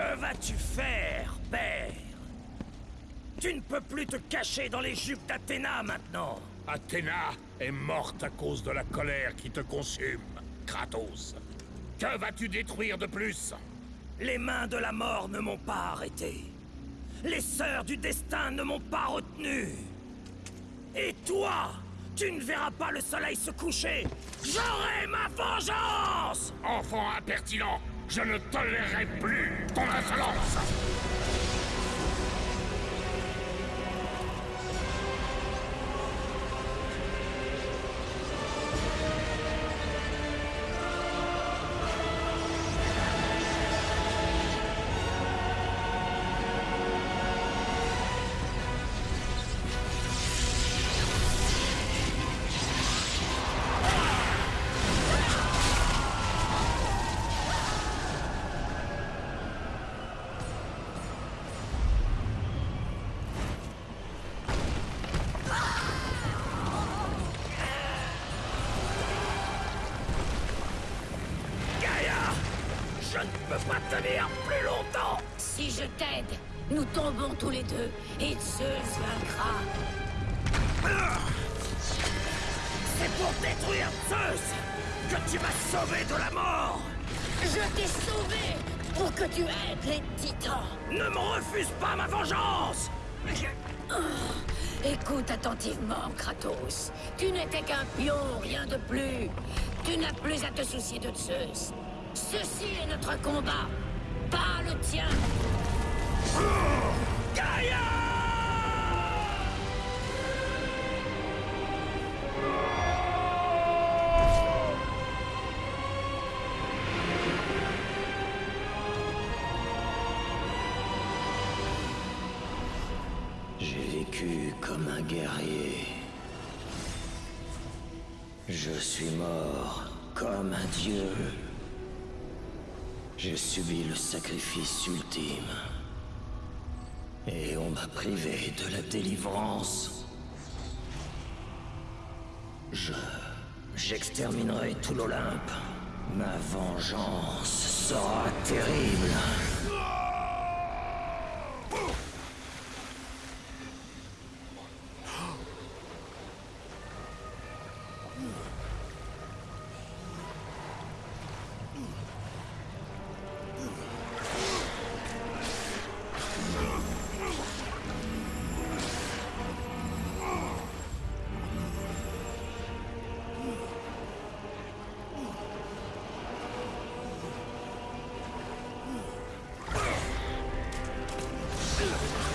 Que vas-tu faire, père? Tu ne peux plus te cacher dans les jupes d'Athéna maintenant Athéna est morte à cause de la colère qui te consume, Kratos. Que vas-tu détruire de plus? Les mains de la mort ne m'ont pas arrêté. Les sœurs du destin ne m'ont pas retenu. Et toi, tu ne verras pas le soleil se coucher. J'aurai ma vengeance Enfant impertinent, je ne tolérerai plus ton insolence Si je t'aide, nous tombons tous les deux et Zeus vaincra. C'est pour détruire Zeus que tu m'as sauvé de la mort Je t'ai sauvé pour que tu aides les titans. Ne me refuse pas ma vengeance Écoute attentivement, Kratos. Tu n'étais qu'un pion, rien de plus. Tu n'as plus à te soucier de Zeus. Ceci est notre combat, pas le tien. Gaïa J'ai vécu comme un guerrier. Je suis mort comme un dieu. J'ai subi le sacrifice ultime. Et on m'a privé de la délivrance. Je... J'exterminerai tout l'Olympe. Ma vengeance sera terrible. Ugh.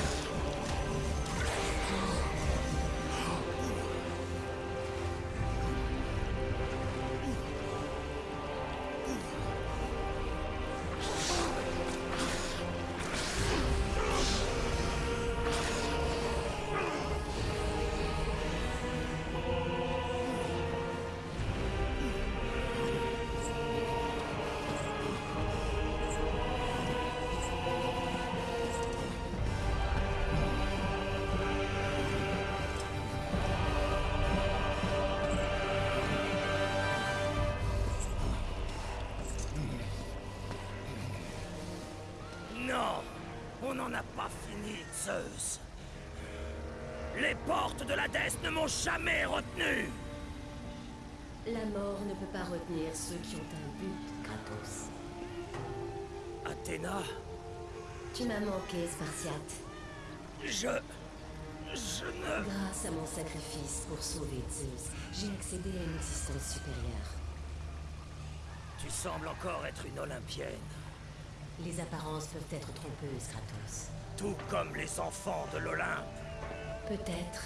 N'en a pas fini, Zeus Les portes de l'Hadès ne m'ont jamais retenu La mort ne peut pas retenir ceux qui ont un but, Kratos. Athéna, Tu m'as manqué, Spartiate. je... Je ne... Grâce à mon sacrifice pour sauver Zeus, j'ai accédé à une existence supérieure. Tu sembles encore être une Olympienne, Les apparences peuvent être trompeuses, Kratos. tout comme les enfants de l'Olympe. Peut-être,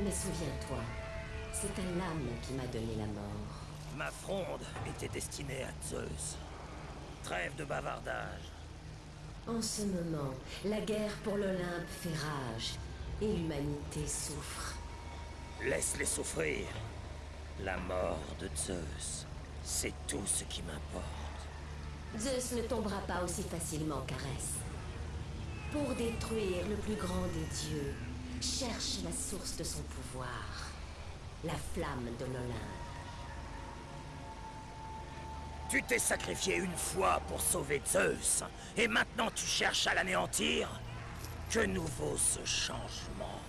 mais souviens-toi, c'est un lame qui m'a donné la mort. Ma fronde était destinée à Zeus. Trêve de bavardage. En ce moment, la guerre pour l'Olympe fait rage et l'humanité souffre. Laisse-les souffrir. La mort de Zeus, c'est tout ce qui m'importe. Zeus ne tombera pas aussi facilement qu'Arès. Pour détruire le plus grand des dieux, cherche la source de son pouvoir, la flamme de l'Olympe. Tu t'es sacrifié une fois pour sauver Zeus, et maintenant tu cherches à l'anéantir? Que nous vaut ce changement?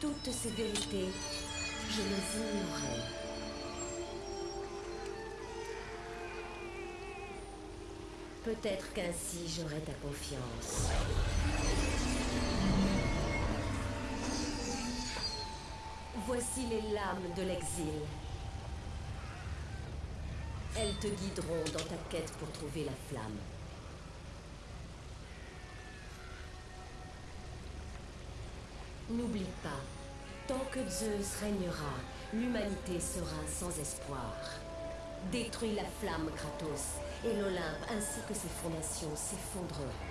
Toutes ces vérités, je les ignorais. Peut-être qu'ainsi j'aurai ta confiance. Voici les lames de l'exil. Elles te guideront dans ta quête pour trouver la flamme. N'oublie pas, tant que Zeus régnera, l'humanité sera sans espoir. Détruis la flamme, Kratos, et l'Olympe ainsi que ses fondations s'effondreront.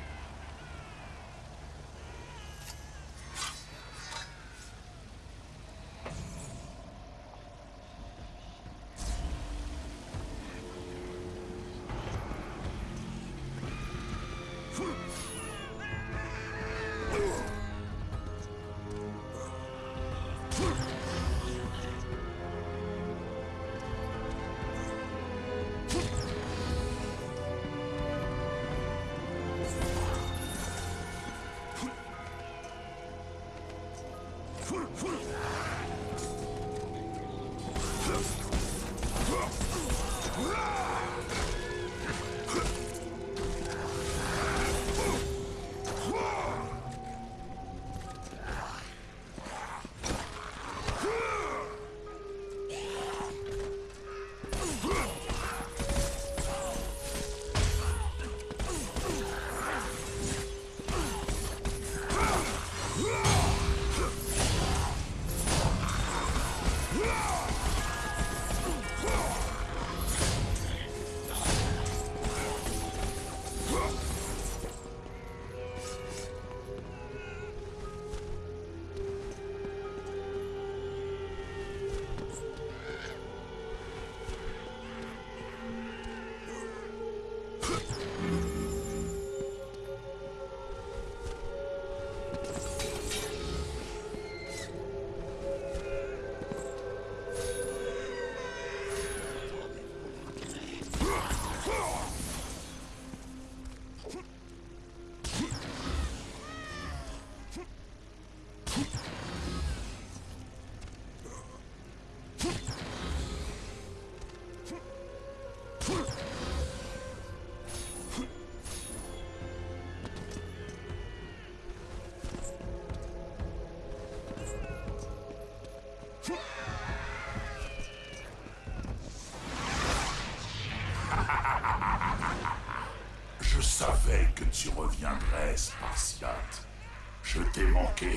Les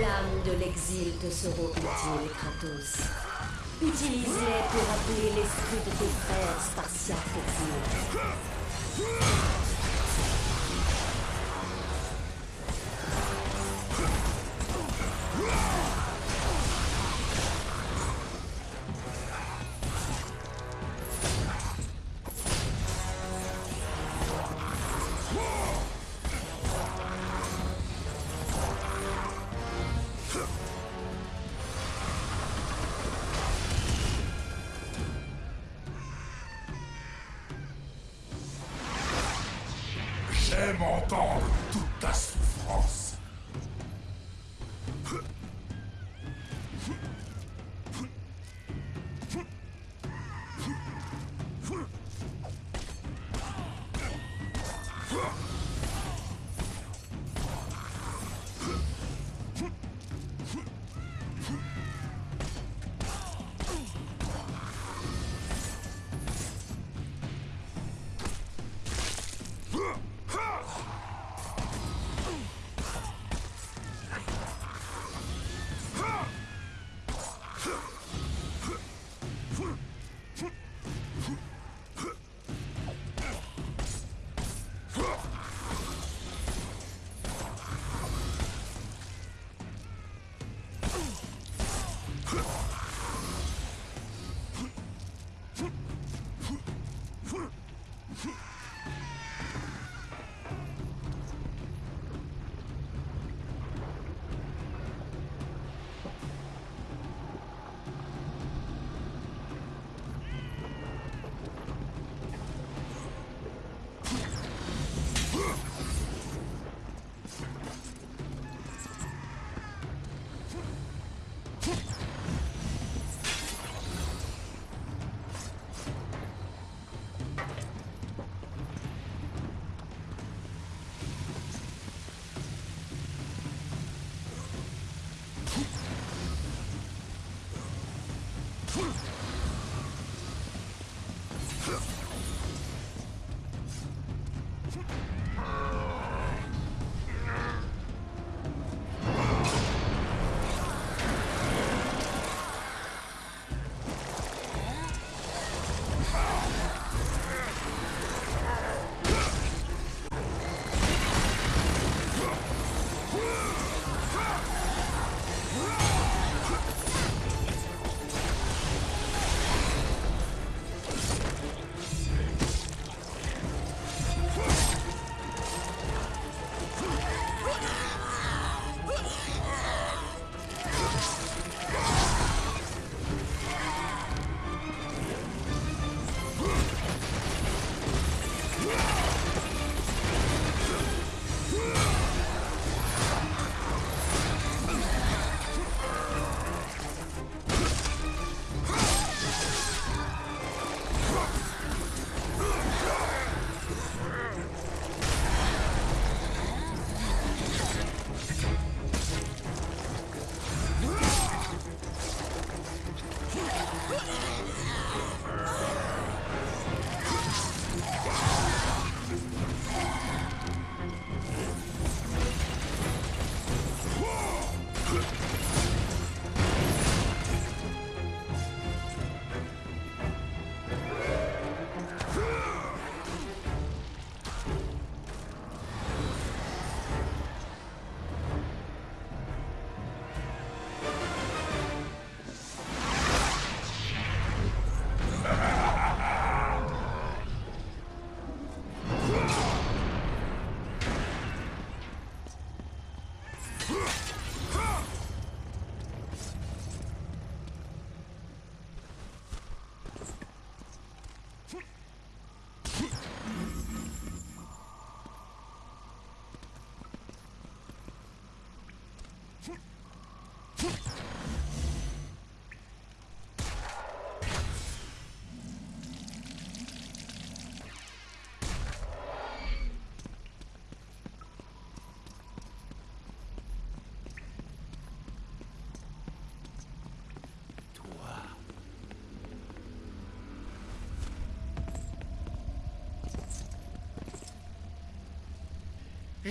lames de l'exil te seront utiles, Kratos. Utilise-les pour appeler l'esprit de tes frères spartiates exilés. 훌!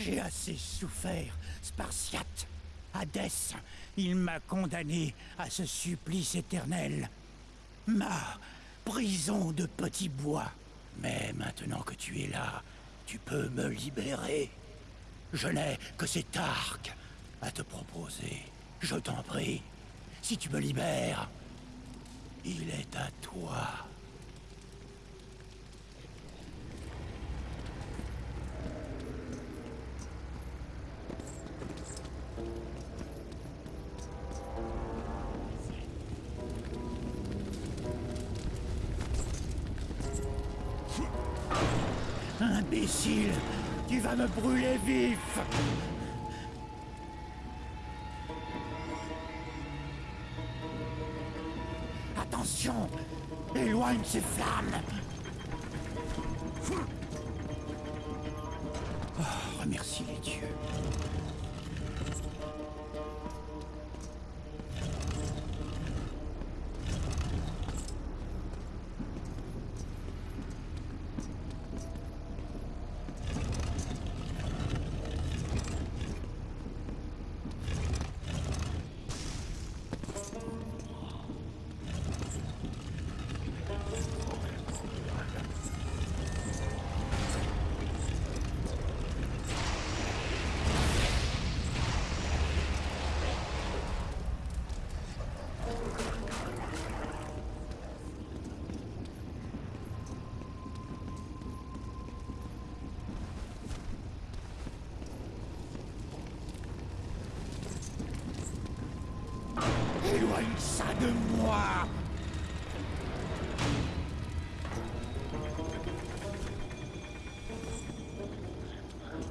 J'ai assez souffert, Spartiate. Hadès, il m'a condamné à ce supplice éternel. Ma prison de petit bois. Mais maintenant que tu es là, tu peux me libérer. Je n'ai que cet arc à te proposer. Je t'en prie, si tu me libères, il est à toi. Brûler vif Attention Éloigne ces flammes oh, Remercie les dieux. Ça de moi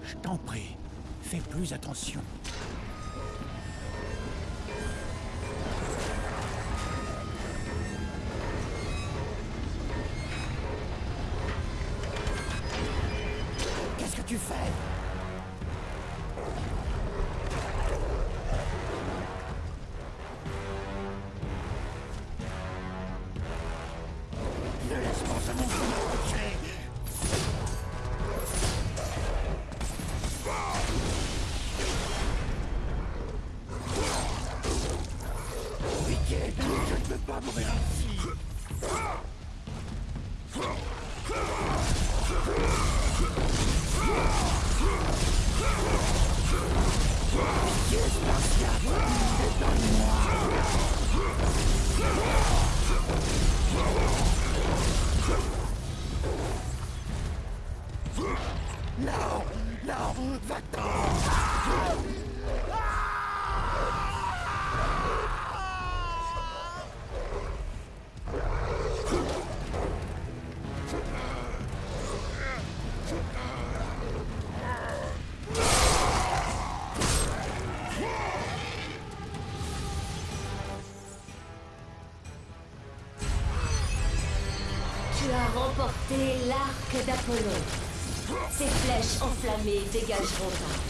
Je t'en prie, fais plus attention. Unstoppable d'Apollon. Ces flèches enflammées dégageront ta